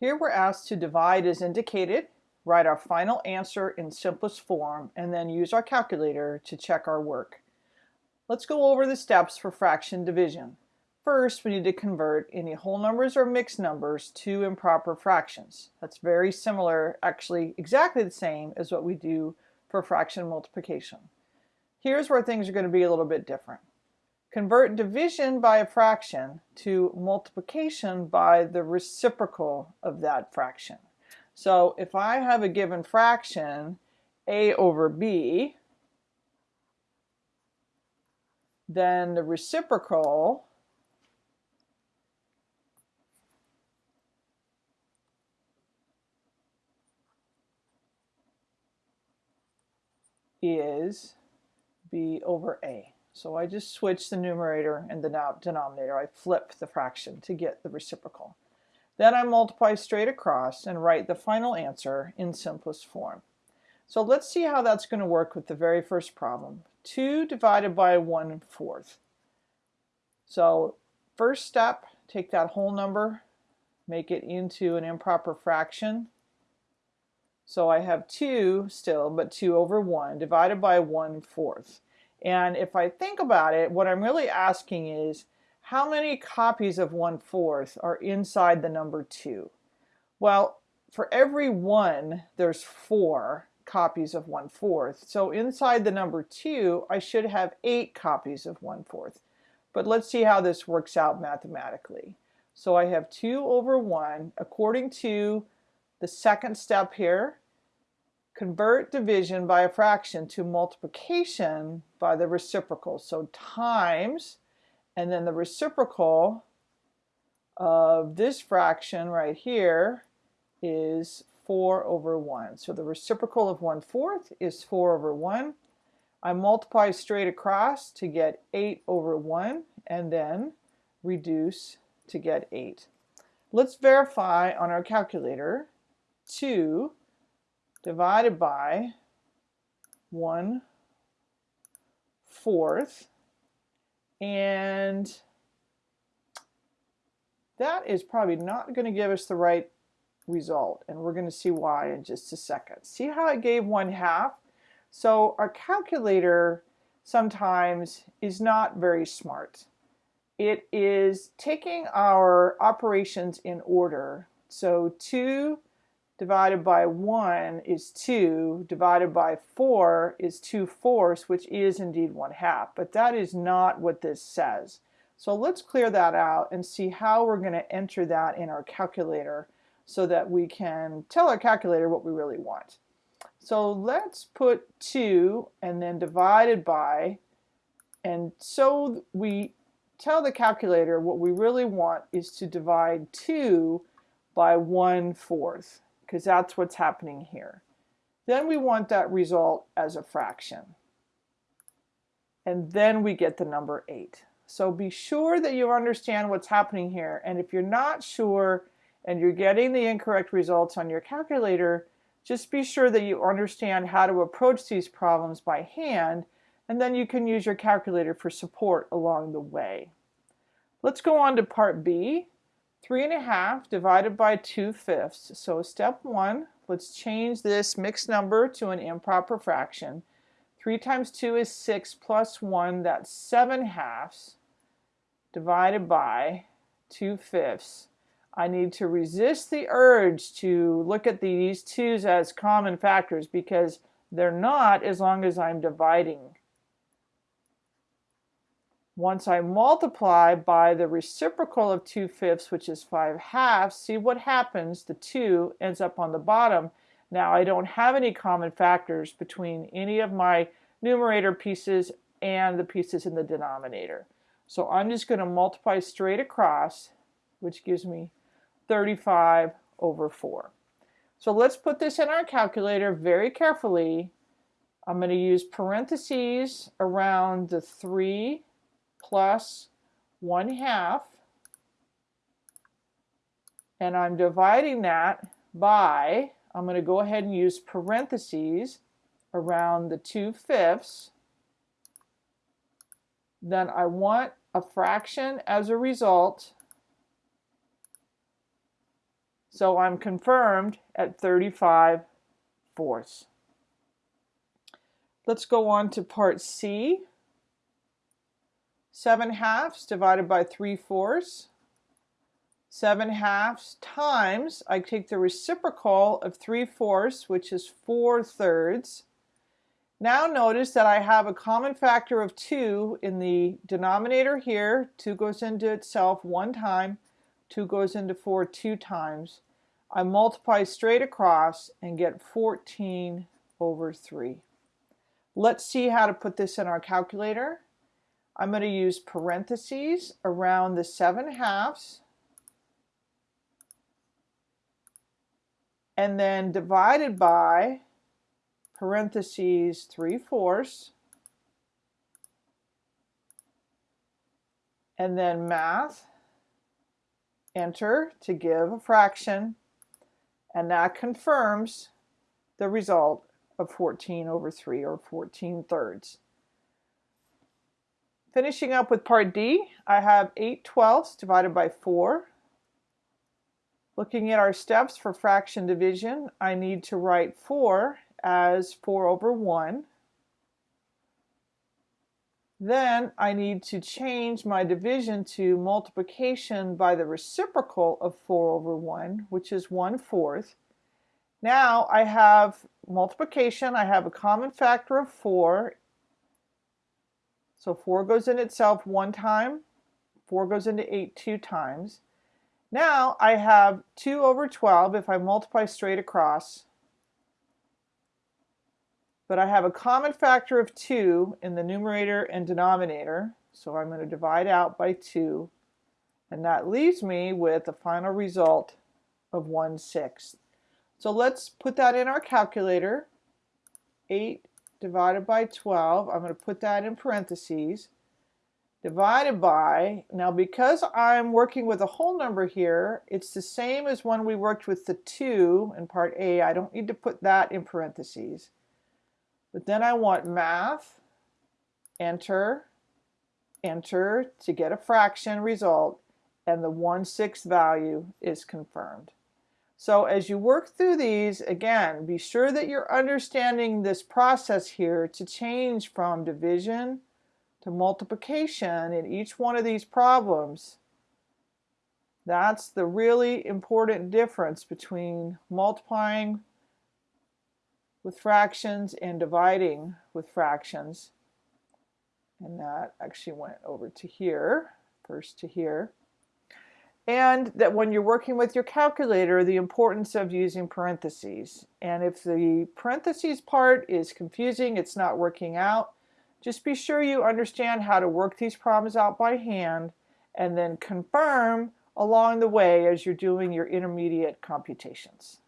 Here we're asked to divide as indicated, write our final answer in simplest form, and then use our calculator to check our work. Let's go over the steps for fraction division. First, we need to convert any whole numbers or mixed numbers to improper fractions. That's very similar, actually exactly the same as what we do for fraction multiplication. Here's where things are going to be a little bit different. Convert division by a fraction to multiplication by the reciprocal of that fraction. So if I have a given fraction, a over b, then the reciprocal is b over a. So I just switch the numerator and the denominator. I flip the fraction to get the reciprocal. Then I multiply straight across and write the final answer in simplest form. So let's see how that's going to work with the very first problem. 2 divided by 1 fourth. So first step, take that whole number, make it into an improper fraction. So I have 2 still, but 2 over 1 divided by 1 fourth. And if I think about it, what I'm really asking is, how many copies of 1 fourth are inside the number 2? Well, for every 1, there's 4 copies of 1 fourth. So inside the number 2, I should have 8 copies of 1 fourth. But let's see how this works out mathematically. So I have 2 over 1 according to the second step here convert division by a fraction to multiplication by the reciprocal. So times, and then the reciprocal of this fraction right here is 4 over 1. So the reciprocal of 1 fourth is 4 over 1. I multiply straight across to get 8 over 1 and then reduce to get 8. Let's verify on our calculator 2 divided by 1 fourth and that is probably not going to give us the right result and we're going to see why in just a second. See how it gave 1 half? So our calculator sometimes is not very smart. It is taking our operations in order. So 2 divided by 1 is 2, divided by 4 is 2 fourths, which is indeed 1 half. But that is not what this says. So let's clear that out and see how we're going to enter that in our calculator so that we can tell our calculator what we really want. So let's put 2 and then divided by, and so we tell the calculator what we really want is to divide 2 by 1 fourth because that's what's happening here. Then we want that result as a fraction. And then we get the number 8. So be sure that you understand what's happening here. And if you're not sure and you're getting the incorrect results on your calculator, just be sure that you understand how to approach these problems by hand, and then you can use your calculator for support along the way. Let's go on to part B. 3 and a half divided by 2 fifths. So step one, let's change this mixed number to an improper fraction. 3 times 2 is 6 plus 1, that's 7 halves divided by 2 fifths. I need to resist the urge to look at these 2's as common factors because they're not as long as I'm dividing once I multiply by the reciprocal of 2 fifths, which is 5 halves, see what happens. The 2 ends up on the bottom. Now I don't have any common factors between any of my numerator pieces and the pieces in the denominator. So I'm just going to multiply straight across, which gives me 35 over 4. So let's put this in our calculator very carefully. I'm going to use parentheses around the 3 plus 1 half and I'm dividing that by, I'm going to go ahead and use parentheses around the 2 fifths. Then I want a fraction as a result So I'm confirmed at 35 fourths. Let's go on to part C. 7 halves divided by 3 fourths. 7 halves times, I take the reciprocal of 3 fourths, which is 4 thirds. Now notice that I have a common factor of 2 in the denominator here. 2 goes into itself one time, 2 goes into 4 two times. I multiply straight across and get 14 over 3. Let's see how to put this in our calculator. I'm going to use parentheses around the 7 halves. And then divided by parentheses 3 fourths. And then math. Enter to give a fraction. And that confirms the result of 14 over 3 or 14 thirds. Finishing up with part D, I have 8 twelfths divided by 4. Looking at our steps for fraction division, I need to write 4 as 4 over 1. Then I need to change my division to multiplication by the reciprocal of 4 over 1, which is 1 fourth. Now I have multiplication. I have a common factor of 4. So 4 goes in itself one time. 4 goes into 8 two times. Now I have 2 over 12 if I multiply straight across but I have a common factor of 2 in the numerator and denominator, so I'm going to divide out by 2, and that leaves me with a final result of 1 sixth. So let's put that in our calculator. 8 divided by 12, I'm going to put that in parentheses, divided by, now because I'm working with a whole number here, it's the same as when we worked with the 2 in part A. I don't need to put that in parentheses. But then I want math, enter, enter to get a fraction result, and the 1 6 value is confirmed. So as you work through these, again, be sure that you're understanding this process here to change from division to multiplication in each one of these problems. That's the really important difference between multiplying with fractions and dividing with fractions. And that actually went over to here, first to here. And that when you're working with your calculator, the importance of using parentheses. And if the parentheses part is confusing, it's not working out, just be sure you understand how to work these problems out by hand and then confirm along the way as you're doing your intermediate computations.